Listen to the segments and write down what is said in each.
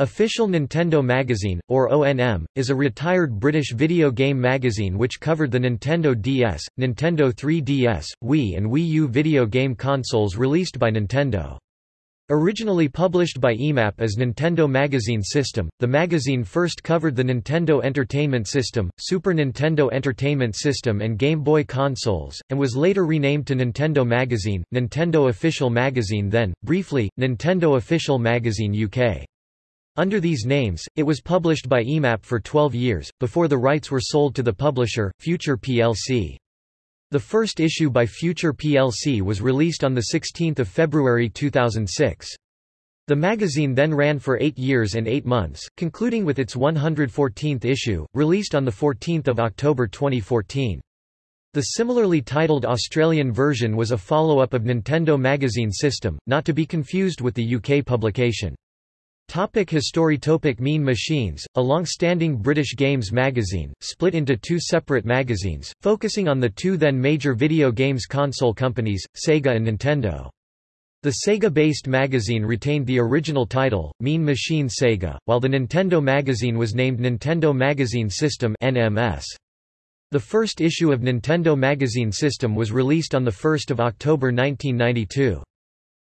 Official Nintendo Magazine, or ONM, is a retired British video game magazine which covered the Nintendo DS, Nintendo 3DS, Wii and Wii U video game consoles released by Nintendo. Originally published by EMAP as Nintendo Magazine System, the magazine first covered the Nintendo Entertainment System, Super Nintendo Entertainment System and Game Boy consoles, and was later renamed to Nintendo Magazine, Nintendo Official Magazine then, briefly, Nintendo Official Magazine UK. Under these names, it was published by EMAP for 12 years, before the rights were sold to the publisher, Future plc. The first issue by Future plc was released on 16 February 2006. The magazine then ran for eight years and eight months, concluding with its 114th issue, released on 14 October 2014. The similarly titled Australian version was a follow-up of Nintendo Magazine System, not to be confused with the UK publication. Topic History Topic Mean Machines, a long-standing British games magazine, split into two separate magazines, focusing on the two then major video games console companies, Sega and Nintendo. The Sega-based magazine retained the original title, Mean Machine Sega, while the Nintendo magazine was named Nintendo Magazine System NMS. The first issue of Nintendo Magazine System was released on 1 October 1992.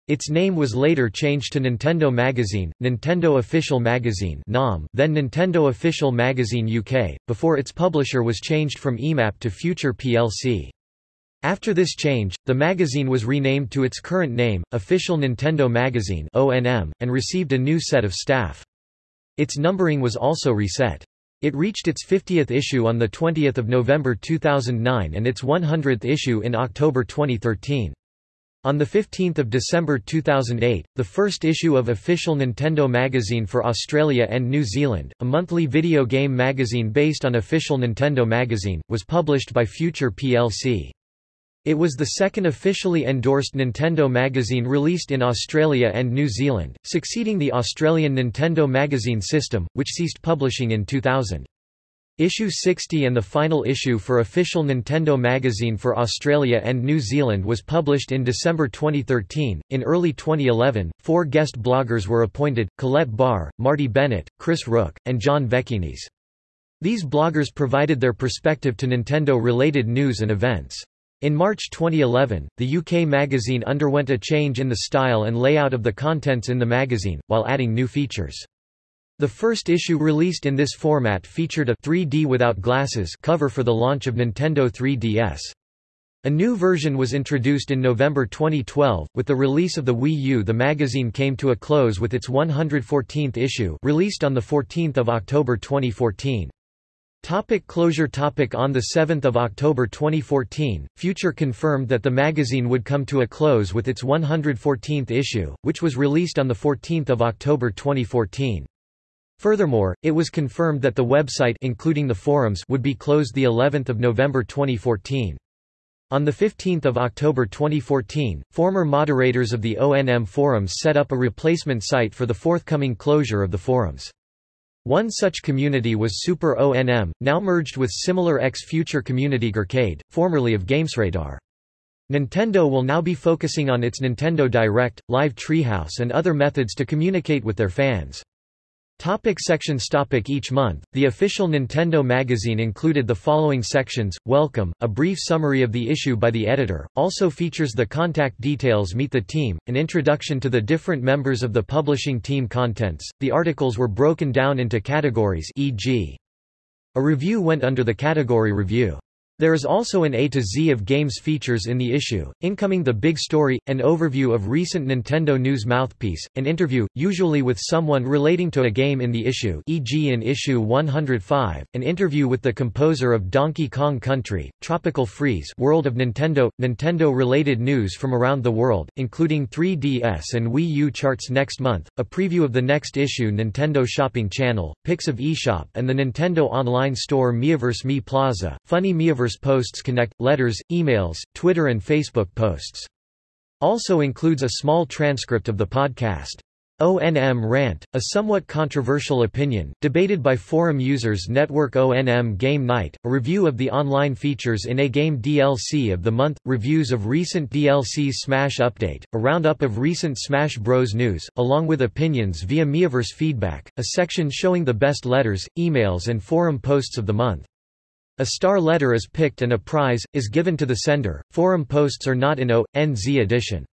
Its name was later changed to Nintendo Magazine, Nintendo Official Magazine then Nintendo Official Magazine UK, before its publisher was changed from EMAP to Future plc. After this change, the magazine was renamed to its current name, Official Nintendo Magazine and received a new set of staff. Its numbering was also reset. It reached its 50th issue on 20 November 2009 and its 100th issue in October 2013. On 15 December 2008, the first issue of Official Nintendo Magazine for Australia and New Zealand, a monthly video game magazine based on Official Nintendo Magazine, was published by Future plc. It was the second officially endorsed Nintendo magazine released in Australia and New Zealand, succeeding the Australian Nintendo Magazine System, which ceased publishing in 2000. Issue 60 and the final issue for official Nintendo magazine for Australia and New Zealand was published in December 2013. In early 2011, four guest bloggers were appointed Colette Barr, Marty Bennett, Chris Rook, and John Vekinis. These bloggers provided their perspective to Nintendo related news and events. In March 2011, the UK magazine underwent a change in the style and layout of the contents in the magazine, while adding new features. The first issue released in this format featured a 3D without glasses cover for the launch of Nintendo 3DS. A new version was introduced in November 2012. With the release of the Wii U, the magazine came to a close with its 114th issue, released on the 14th of October 2014. Topic closure topic On 7 October 2014, Future confirmed that the magazine would come to a close with its 114th issue, which was released on 14 October 2014. Furthermore, it was confirmed that the website including the forums would be closed the 11th of November 2014. On 15 October 2014, former moderators of the ONM forums set up a replacement site for the forthcoming closure of the forums. One such community was Super ONM, now merged with similar ex-future community Gearcade, formerly of GamesRadar. Nintendo will now be focusing on its Nintendo Direct, Live Treehouse and other methods to communicate with their fans. Topic sections Topic Each month, the official Nintendo magazine included the following sections, Welcome, a brief summary of the issue by the editor, also features the contact details Meet the Team, an introduction to the different members of the publishing team contents. The articles were broken down into categories e.g. A review went under the category Review. There is also an A to Z of games features in the issue, incoming the big story, an overview of recent Nintendo news mouthpiece, an interview, usually with someone relating to a game in the issue e.g. in issue 105, an interview with the composer of Donkey Kong Country, Tropical Freeze World of Nintendo, Nintendo-related news from around the world, including 3DS and Wii U charts next month, a preview of the next issue Nintendo Shopping Channel, pics of eShop and the Nintendo online store Miiverse Mii Plaza, funny Miiverse posts connect, letters, emails, Twitter and Facebook posts. Also includes a small transcript of the podcast. ONM Rant, a somewhat controversial opinion, debated by forum users Network ONM Game Night, a review of the online features in a game DLC of the month, reviews of recent DLC Smash Update, a roundup of recent Smash Bros. news, along with opinions via Miiverse feedback, a section showing the best letters, emails and forum posts of the month. A star letter is picked and a prize, is given to the sender. Forum posts are not in O.N.Z edition.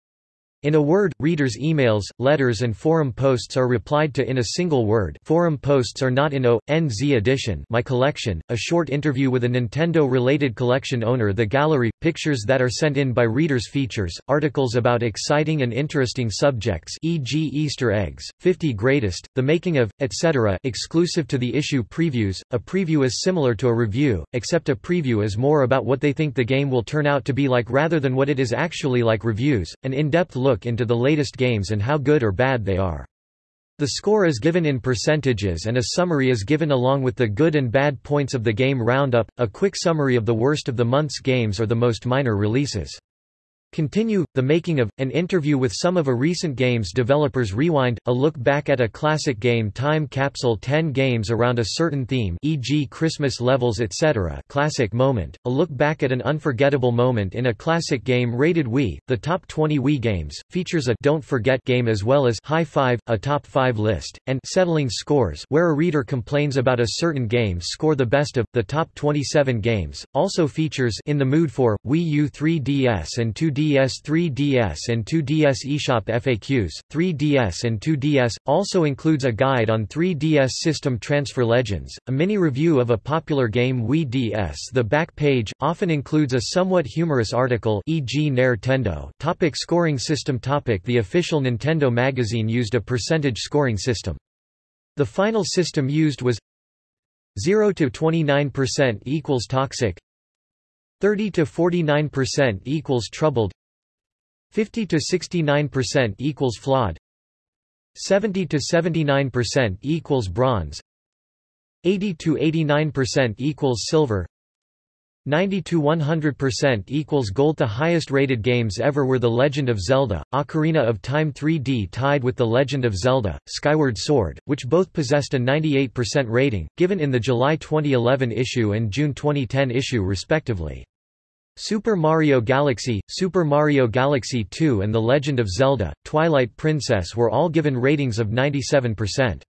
In a word, readers' emails, letters and forum posts are replied to in a single word forum posts are not in O.N.Z edition my collection, a short interview with a Nintendo-related collection owner The Gallery, pictures that are sent in by readers features, articles about exciting and interesting subjects e.g. Easter eggs, 50 greatest, the making of, etc. exclusive to the issue previews, a preview is similar to a review, except a preview is more about what they think the game will turn out to be like rather than what it is actually like reviews, an in-depth look look into the latest games and how good or bad they are. The score is given in percentages and a summary is given along with the good and bad points of the game roundup, a quick summary of the worst of the month's games or the most minor releases. Continue, the making of, an interview with some of a recent game's developers Rewind, a look back at a classic game time capsule 10 games around a certain theme e.g. Christmas levels etc. classic moment, a look back at an unforgettable moment in a classic game rated Wii, the top 20 Wii games, features a Don't Forget game as well as High 5, a top 5 list, and Settling Scores where a reader complains about a certain game score the best of, the top 27 games, also features In the Mood for, Wii U 3DS and 2 3DS 3DS and 2DS eShop FAQs, 3DS and 2DS, also includes a guide on 3DS system transfer legends, a mini-review of a popular game Wii DS The back page, often includes a somewhat humorous article e.g. Nintendo topic Scoring system topic The official Nintendo magazine used a percentage scoring system. The final system used was 0 to 29% equals toxic 30 to 49% equals troubled 50 to 69% equals flawed 70 to 79% equals bronze 80 to 89% equals silver 90 to 100% equals gold The highest rated games ever were The Legend of Zelda, Ocarina of Time 3D tied with The Legend of Zelda, Skyward Sword, which both possessed a 98% rating, given in the July 2011 issue and June 2010 issue respectively. Super Mario Galaxy, Super Mario Galaxy 2 and The Legend of Zelda, Twilight Princess were all given ratings of 97%.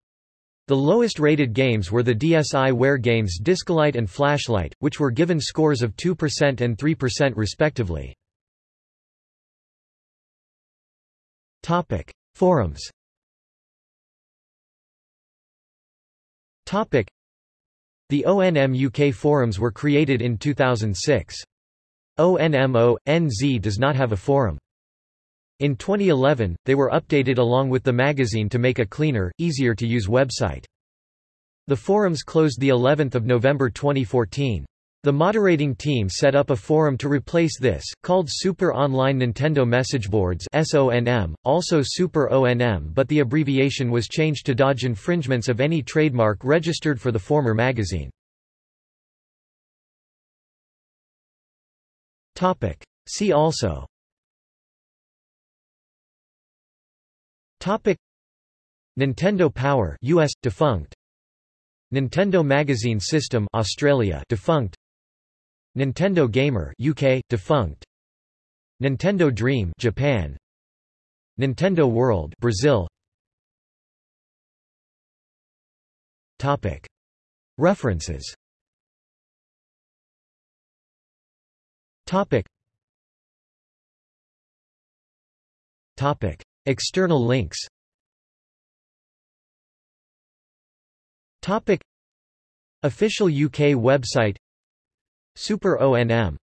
The lowest rated games were the DSiWare games Discolite and Flashlight, which were given scores of 2% and 3% respectively. Topic: Forums. Topic: The ONM UK forums were created in 2006. ONMO.NZ does not have a forum. In 2011, they were updated along with the magazine to make a cleaner, easier to use website. The forums closed the 11th of November 2014. The moderating team set up a forum to replace this, called Super Online Nintendo Messageboards SONM, also Super ONM but the abbreviation was changed to dodge infringements of any trademark registered for the former magazine. Topic. See also Topic. Nintendo Power US defunct. Nintendo Magazine System Australia defunct. Nintendo Gamer UK defunct. Nintendo Dream Japan. Nintendo World Brazil. Topic. References. Topic. Topic. External links. Topic. Official UK website. Super ONM